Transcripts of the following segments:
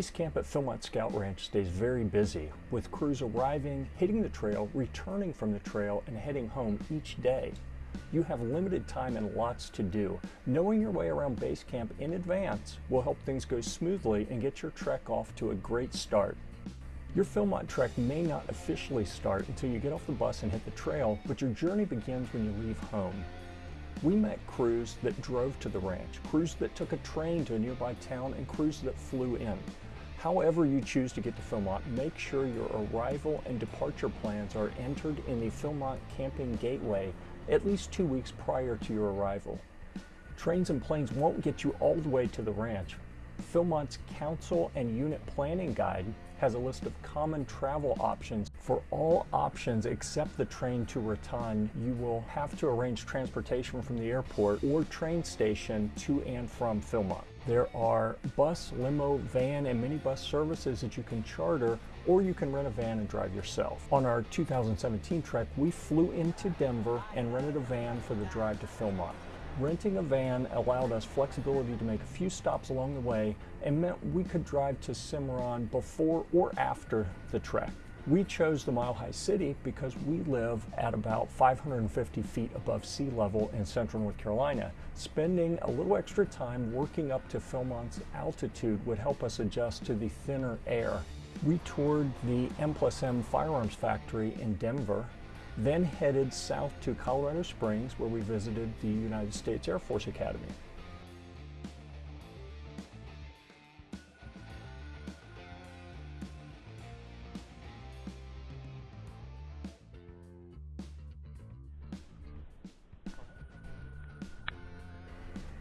Base camp at Philmont Scout Ranch stays very busy, with crews arriving, hitting the trail, returning from the trail, and heading home each day. You have limited time and lots to do. Knowing your way around base camp in advance will help things go smoothly and get your trek off to a great start. Your Philmont trek may not officially start until you get off the bus and hit the trail, but your journey begins when you leave home. We met crews that drove to the ranch, crews that took a train to a nearby town, and crews that flew in. However you choose to get to Philmont, make sure your arrival and departure plans are entered in the Philmont Camping Gateway at least two weeks prior to your arrival. Trains and planes won't get you all the way to the ranch. Philmont's Council and Unit Planning Guide has a list of common travel options. For all options except the train to Raton, you will have to arrange transportation from the airport or train station to and from Philmont. There are bus, limo, van, and minibus services that you can charter or you can rent a van and drive yourself. On our 2017 trek, we flew into Denver and rented a van for the drive to Philmont. Renting a van allowed us flexibility to make a few stops along the way and meant we could drive to Cimarron before or after the trek. We chose the Mile High City because we live at about 550 feet above sea level in central North Carolina. Spending a little extra time working up to Philmont's altitude would help us adjust to the thinner air. We toured the M plus M firearms factory in Denver then headed south to Colorado Springs where we visited the United States Air Force Academy.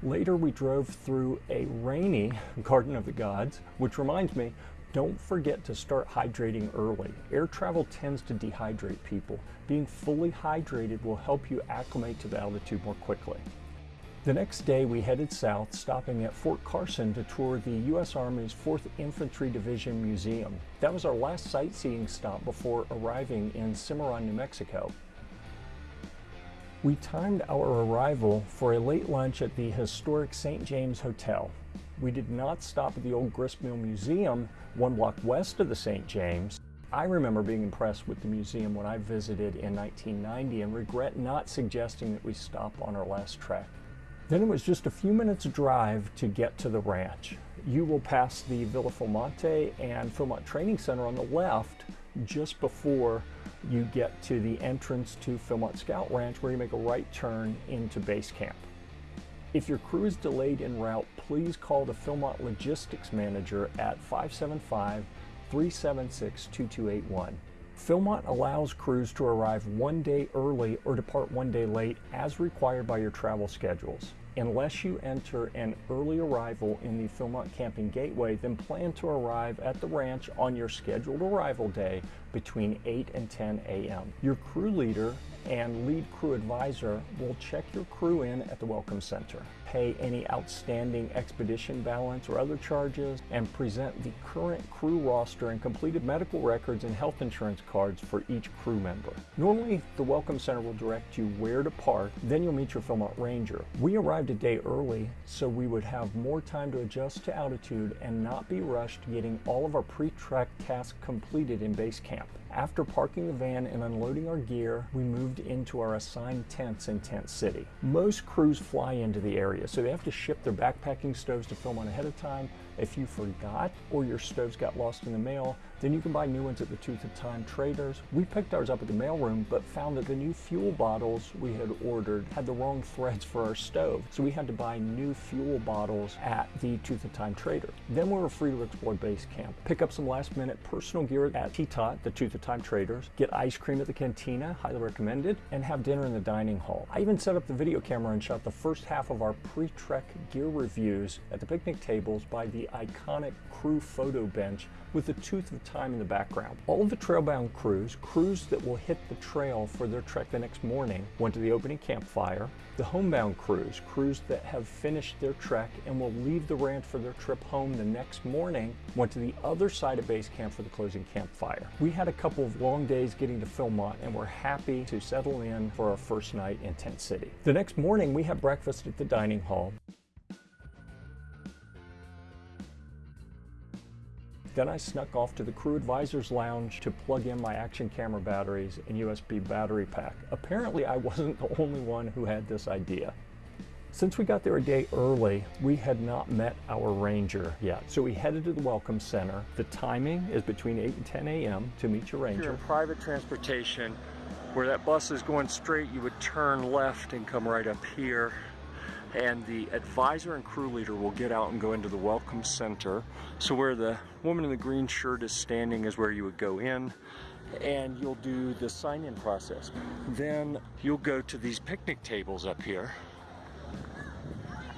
Later we drove through a rainy Garden of the Gods, which reminds me, don't forget to start hydrating early. Air travel tends to dehydrate people. Being fully hydrated will help you acclimate to the altitude more quickly. The next day we headed south, stopping at Fort Carson to tour the U.S. Army's 4th Infantry Division Museum. That was our last sightseeing stop before arriving in Cimarron, New Mexico. We timed our arrival for a late lunch at the historic St. James Hotel. We did not stop at the old Gristmill Museum, one block west of the St. James. I remember being impressed with the museum when I visited in 1990 and regret not suggesting that we stop on our last trek. Then it was just a few minutes drive to get to the ranch. You will pass the Villa Philmonte and Philmont Training Center on the left just before you get to the entrance to Philmont Scout Ranch where you make a right turn into base camp. If your crew is delayed en route, please call the Philmont Logistics Manager at 575-376-2281. Philmont allows crews to arrive one day early or depart one day late as required by your travel schedules. Unless you enter an early arrival in the Philmont Camping Gateway, then plan to arrive at the ranch on your scheduled arrival day between 8 and 10 a.m. Your crew leader and lead crew advisor will check your crew in at the Welcome Center, pay any outstanding expedition balance or other charges, and present the current crew roster and completed medical records and health insurance cards for each crew member. Normally, the Welcome Center will direct you where to park, then you'll meet your Philmont Ranger. We arrived a day early so we would have more time to adjust to altitude and not be rushed getting all of our pre-trek tasks completed in base camp. After parking the van and unloading our gear, we moved into our assigned tents in Tent City. Most crews fly into the area, so they have to ship their backpacking stoves to Philmont ahead of time. If you forgot or your stoves got lost in the mail, then you can buy new ones at the Tooth of Time Traders. We picked ours up at the mailroom, but found that the new fuel bottles we had ordered had the wrong threads for our stove, so we had to buy new fuel bottles at the Tooth of Time Trader. Then we were free to explore base camp, pick up some last minute personal gear at T-Tot, the Tooth of Time Traders, get ice cream at the cantina, highly recommended, and have dinner in the dining hall. I even set up the video camera and shot the first half of our pre-trek gear reviews at the picnic tables by the iconic crew photo bench with the Tooth of Time in the background. All of the trailbound crews, crews that will hit the trail for their trek the next morning, went to the opening campfire. The homebound crews, crews that have finished their trek and will leave the ranch for their trip home the next morning, went to the other side of base camp for the closing campfire. We had a couple of long days getting to Philmont and we're happy to settle in for our first night in Tent City. The next morning we had breakfast at the dining hall. Then I snuck off to the crew advisor's lounge to plug in my action camera batteries and USB battery pack. Apparently I wasn't the only one who had this idea. Since we got there a day early, we had not met our ranger yet. So we headed to the Welcome Center. The timing is between 8 and 10 a.m. to meet your ranger. If you're in private transportation, where that bus is going straight, you would turn left and come right up here and the advisor and crew leader will get out and go into the welcome center. So where the woman in the green shirt is standing is where you would go in and you'll do the sign-in process. Then you'll go to these picnic tables up here.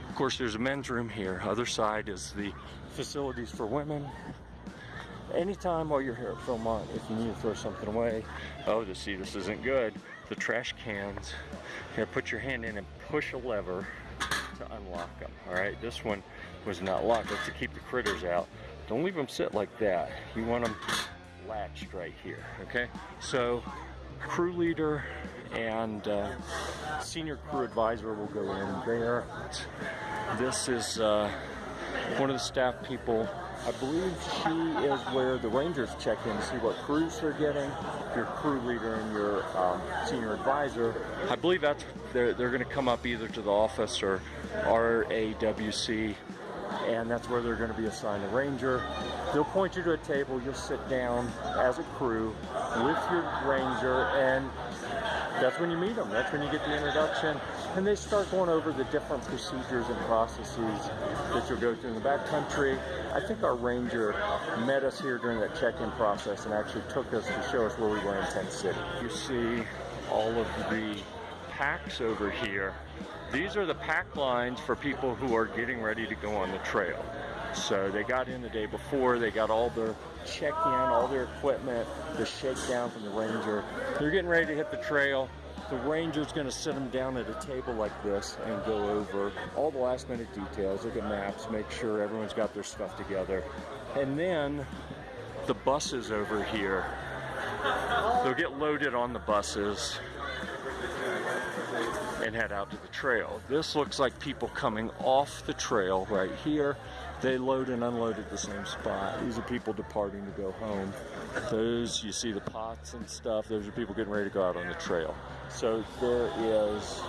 Of course, there's a men's room here. Other side is the facilities for women. Anytime while you're here at Philmont, if you need to throw something away, oh, the see, this isn't good. The trash cans, here, put your hand in and push a lever to unlock them. All right, this one was not locked. That's to keep the critters out. Don't leave them sit like that. You want them latched right here, okay? So crew leader and uh, senior crew advisor will go in there. This is uh, one of the staff people. I believe she is where the Rangers check in to see what crews they're getting. Your crew leader and your um, senior advisor. I believe that's they're, they're going to come up either to the office or RAWC, and that's where they're going to be assigned a ranger. They'll point you to a table, you'll sit down as a crew with your ranger, and that's when you meet them. That's when you get the introduction. And they start going over the different procedures and processes that you'll go through in the backcountry. I think our ranger met us here during that check-in process and actually took us to show us where we were in Tent City. You see all of the packs over here these are the pack lines for people who are getting ready to go on the trail. So they got in the day before, they got all their check-in, all their equipment, the shakedown from the ranger. They're getting ready to hit the trail. The ranger's gonna sit them down at a table like this and go over all the last minute details, look at maps, make sure everyone's got their stuff together. And then the buses over here, they'll get loaded on the buses and head out to the trail. This looks like people coming off the trail right here. They load and unload at the same spot. These are people departing to go home. Those, you see the pots and stuff, those are people getting ready to go out on the trail. So there is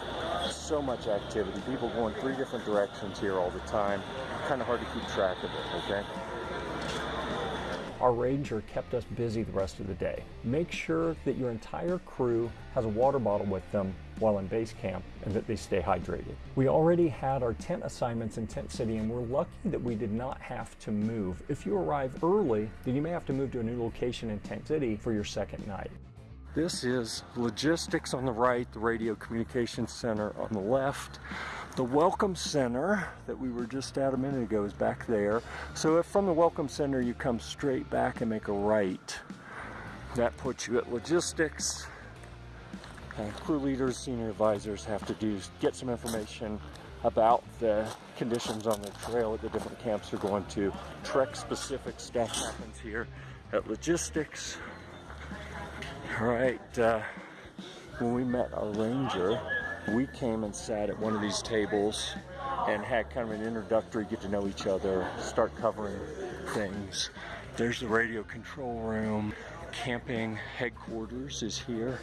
so much activity. People going three different directions here all the time. Kind of hard to keep track of it, okay? Our ranger kept us busy the rest of the day. Make sure that your entire crew has a water bottle with them while in base camp and that they stay hydrated. We already had our tent assignments in Tent City and we're lucky that we did not have to move. If you arrive early, then you may have to move to a new location in Tent City for your second night. This is logistics on the right, the radio communications center on the left. The Welcome Center that we were just at a minute ago is back there. So if from the Welcome Center you come straight back and make a right, that puts you at logistics. And crew leaders, senior advisors have to do get some information about the conditions on the trail at the different camps they're going to. Trek specific stuff happens here at logistics. All right, uh, when we met our ranger, we came and sat at one of these tables and had kind of an introductory get to know each other, start covering things. There's the radio control room. Camping headquarters is here.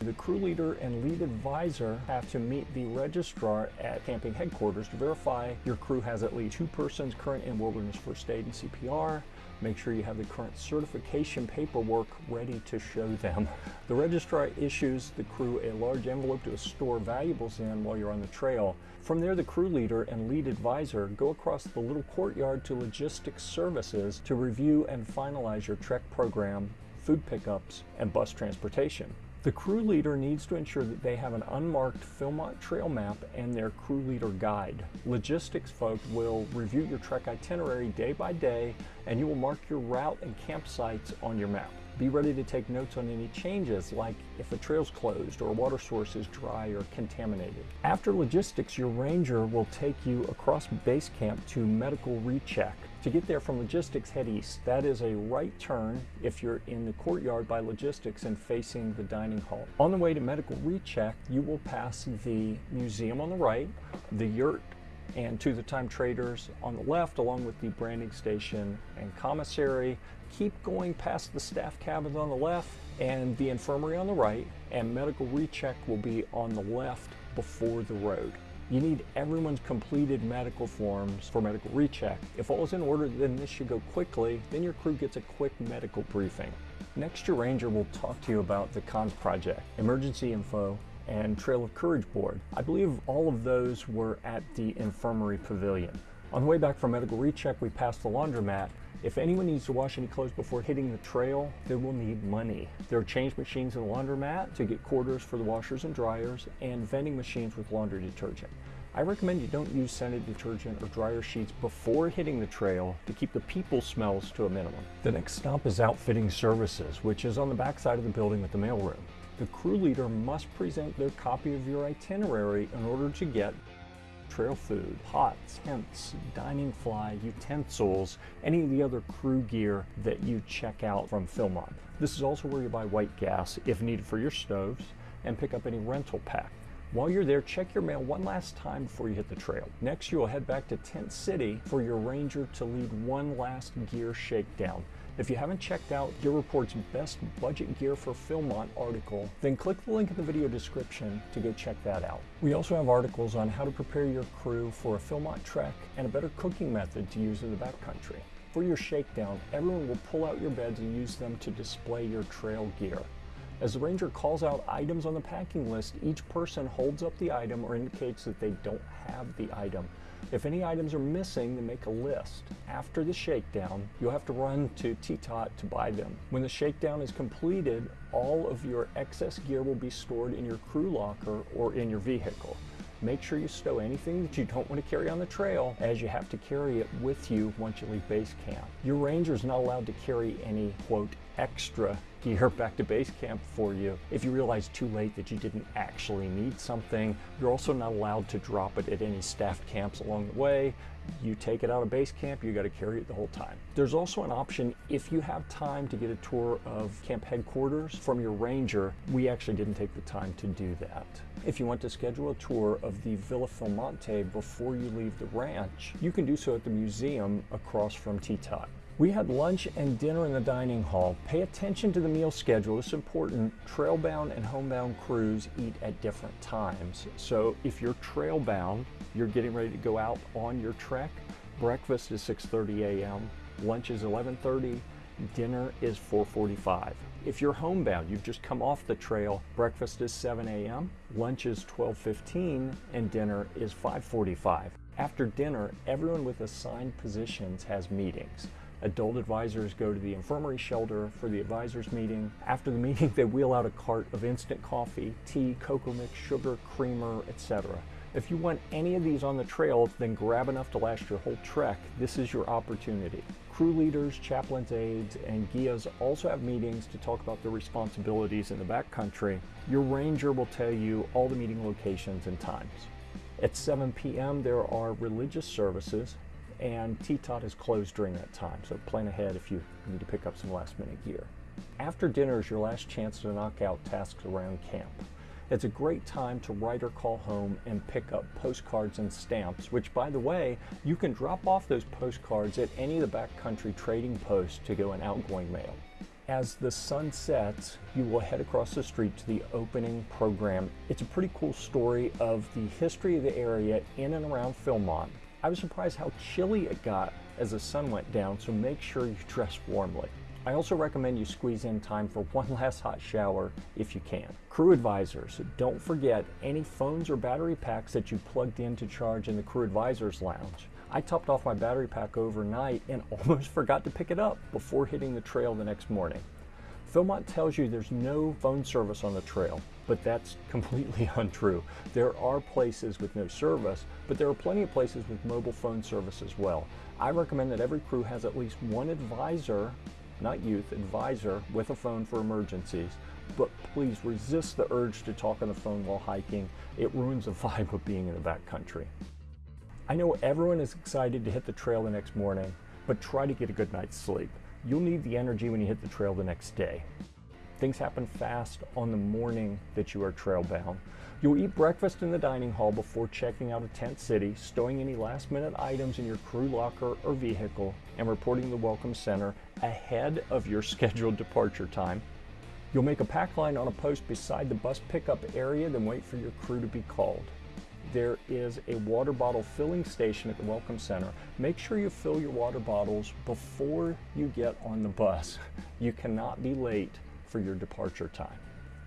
The crew leader and lead advisor have to meet the registrar at camping headquarters to verify your crew has at least two persons current in wilderness first aid and CPR, Make sure you have the current certification paperwork ready to show them. The registrar issues the crew a large envelope to store valuables in while you're on the trail. From there, the crew leader and lead advisor go across the little courtyard to logistics services to review and finalize your trek program, food pickups, and bus transportation. The crew leader needs to ensure that they have an unmarked Philmont trail map and their crew leader guide. Logistics folk will review your trek itinerary day by day and you will mark your route and campsites on your map. Be ready to take notes on any changes, like if a trail's closed or a water source is dry or contaminated. After logistics, your ranger will take you across base camp to medical recheck. To get there from logistics, head east. That is a right turn if you're in the courtyard by logistics and facing the dining hall. On the way to medical recheck, you will pass the museum on the right, the yurt and Tooth of Time Traders on the left, along with the branding station and commissary. Keep going past the staff cabins on the left and the infirmary on the right, and medical recheck will be on the left before the road. You need everyone's completed medical forms for medical recheck. If all is in order, then this should go quickly. Then your crew gets a quick medical briefing. Next, your ranger will talk to you about the CONS project, emergency info, and Trail of Courage board. I believe all of those were at the infirmary pavilion. On the way back from medical recheck, we passed the laundromat. If anyone needs to wash any clothes before hitting the trail, they will need money. There are change machines in the laundromat to get quarters for the washers and dryers, and vending machines with laundry detergent. I recommend you don't use scented detergent or dryer sheets before hitting the trail to keep the people smells to a minimum. The next stop is outfitting services, which is on the back side of the building with the mailroom. The crew leader must present their copy of your itinerary in order to get trail food, pots, tents, dining fly, utensils, any of the other crew gear that you check out from Philmont. This is also where you buy white gas if needed for your stoves and pick up any rental pack. While you're there, check your mail one last time before you hit the trail. Next, you will head back to Tent City for your ranger to lead one last gear shakedown. If you haven't checked out Gear Report's Best Budget Gear for Philmont article, then click the link in the video description to go check that out. We also have articles on how to prepare your crew for a Philmont trek and a better cooking method to use in the backcountry. For your shakedown, everyone will pull out your beds and use them to display your trail gear. As the ranger calls out items on the packing list, each person holds up the item or indicates that they don't have the item. If any items are missing, then make a list. After the shakedown, you'll have to run to TTOT to buy them. When the shakedown is completed, all of your excess gear will be stored in your crew locker or in your vehicle. Make sure you stow anything that you don't want to carry on the trail as you have to carry it with you once you leave base camp. Your ranger is not allowed to carry any, quote, extra gear back to base camp for you. If you realize too late that you didn't actually need something, you're also not allowed to drop it at any staffed camps along the way. You take it out of base camp, you got to carry it the whole time. There's also an option if you have time to get a tour of camp headquarters from your ranger. We actually didn't take the time to do that. If you want to schedule a tour of the Villa Philmonte before you leave the ranch, you can do so at the museum across from TTOT. We had lunch and dinner in the dining hall. Pay attention to the meal schedule. It's important. Trailbound and homebound crews eat at different times. So if you're trailbound, you're getting ready to go out on your trek, breakfast is 6.30 a.m., lunch is 11.30, dinner is 4.45. If you're homebound, you've just come off the trail, breakfast is 7 a.m., lunch is 12.15, and dinner is 5.45. After dinner, everyone with assigned positions has meetings. Adult advisors go to the infirmary shelter for the advisors meeting. After the meeting, they wheel out a cart of instant coffee, tea, cocoa mix, sugar, creamer, etc. If you want any of these on the trail, then grab enough to last your whole trek. This is your opportunity. Crew leaders, chaplains, aides, and guias also have meetings to talk about their responsibilities in the backcountry. Your ranger will tell you all the meeting locations and times. At 7 p.m., there are religious services, and TTOT is closed during that time, so plan ahead if you need to pick up some last minute gear. After dinner is your last chance to knock out tasks around camp. It's a great time to write or call home and pick up postcards and stamps, which by the way, you can drop off those postcards at any of the backcountry trading posts to go in outgoing mail. As the sun sets, you will head across the street to the opening program. It's a pretty cool story of the history of the area in and around Philmont. I was surprised how chilly it got as the sun went down, so make sure you dress warmly. I also recommend you squeeze in time for one last hot shower if you can. Crew advisors, don't forget any phones or battery packs that you plugged in to charge in the crew advisors lounge. I topped off my battery pack overnight and almost forgot to pick it up before hitting the trail the next morning. Philmont tells you there's no phone service on the trail, but that's completely untrue. There are places with no service, but there are plenty of places with mobile phone service as well. I recommend that every crew has at least one advisor, not youth, advisor with a phone for emergencies, but please resist the urge to talk on the phone while hiking. It ruins the vibe of being in the backcountry. I know everyone is excited to hit the trail the next morning, but try to get a good night's sleep. You'll need the energy when you hit the trail the next day. Things happen fast on the morning that you are trail bound. You'll eat breakfast in the dining hall before checking out of Tent City, stowing any last minute items in your crew locker or vehicle, and reporting the Welcome Center ahead of your scheduled departure time. You'll make a pack line on a post beside the bus pickup area, then wait for your crew to be called. There is a water bottle filling station at the Welcome Center. Make sure you fill your water bottles before you get on the bus. You cannot be late for your departure time.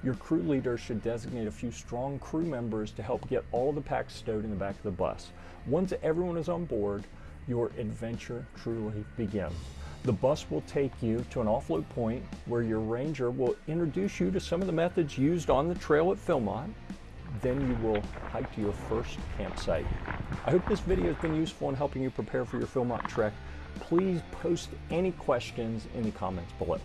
Your crew leader should designate a few strong crew members to help get all the packs stowed in the back of the bus. Once everyone is on board, your adventure truly begins. The bus will take you to an offload point where your ranger will introduce you to some of the methods used on the trail at Philmont. Then you will hike to your first campsite. I hope this video has been useful in helping you prepare for your Philmont trek. Please post any questions in the comments below.